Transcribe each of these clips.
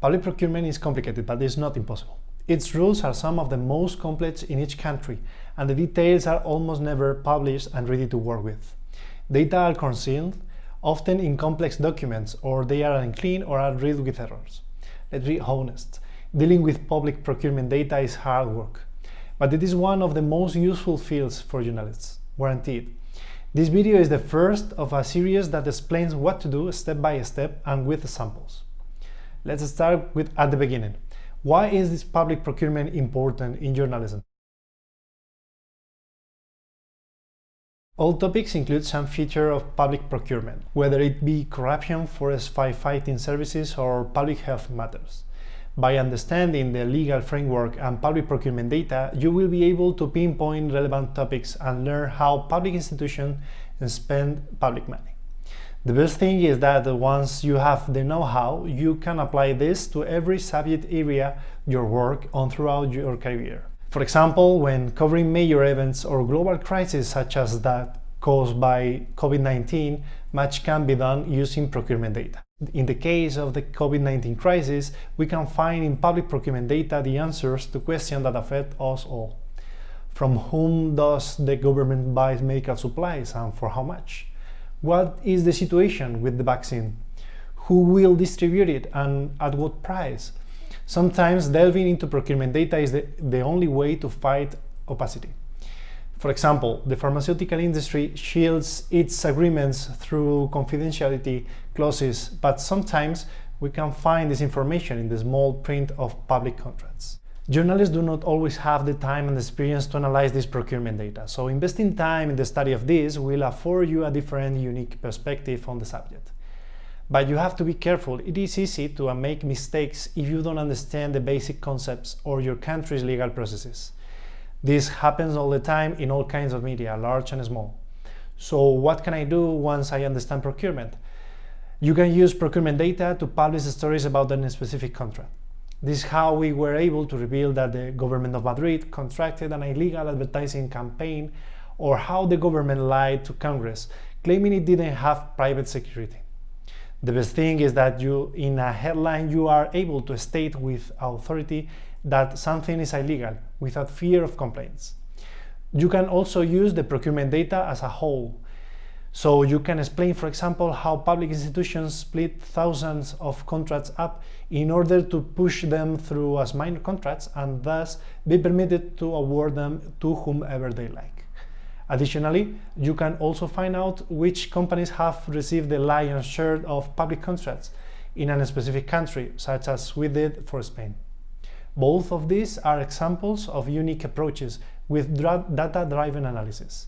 Public procurement is complicated, but it's not impossible. Its rules are some of the most complex in each country, and the details are almost never published and ready to work with. Data are concealed, often in complex documents, or they are unclean or are riddled with errors. Let's be honest, dealing with public procurement data is hard work, but it is one of the most useful fields for journalists, guaranteed. This video is the first of a series that explains what to do step by step and with samples. Let's start with at the beginning. Why is this public procurement important in journalism? All topics include some feature of public procurement, whether it be corruption, forest firefighting services, or public health matters. By understanding the legal framework and public procurement data, you will be able to pinpoint relevant topics and learn how public institutions spend public money. The best thing is that once you have the know-how, you can apply this to every subject area you work on throughout your career. For example, when covering major events or global crises such as that caused by COVID-19, much can be done using procurement data. In the case of the COVID-19 crisis, we can find in public procurement data the answers to questions that affect us all. From whom does the government buy medical supplies and for how much? What is the situation with the vaccine? Who will distribute it and at what price? Sometimes delving into procurement data is the, the only way to fight opacity. For example, the pharmaceutical industry shields its agreements through confidentiality clauses, but sometimes we can find this information in the small print of public contracts. Journalists do not always have the time and experience to analyze this procurement data, so investing time in the study of this will afford you a different, unique perspective on the subject. But you have to be careful, it is easy to make mistakes if you don't understand the basic concepts or your country's legal processes. This happens all the time in all kinds of media, large and small. So what can I do once I understand procurement? You can use procurement data to publish stories about a specific contract. This is how we were able to reveal that the government of Madrid contracted an illegal advertising campaign or how the government lied to Congress, claiming it didn't have private security. The best thing is that you, in a headline, you are able to state with authority that something is illegal without fear of complaints. You can also use the procurement data as a whole so you can explain, for example, how public institutions split thousands of contracts up in order to push them through as minor contracts and thus be permitted to award them to whomever they like. Additionally, you can also find out which companies have received the lion's share of public contracts in a specific country, such as we did for Spain. Both of these are examples of unique approaches with data-driven analysis.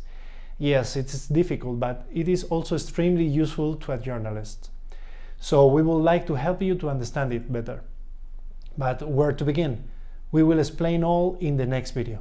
Yes, it is difficult, but it is also extremely useful to a journalist. So we would like to help you to understand it better. But where to begin? We will explain all in the next video.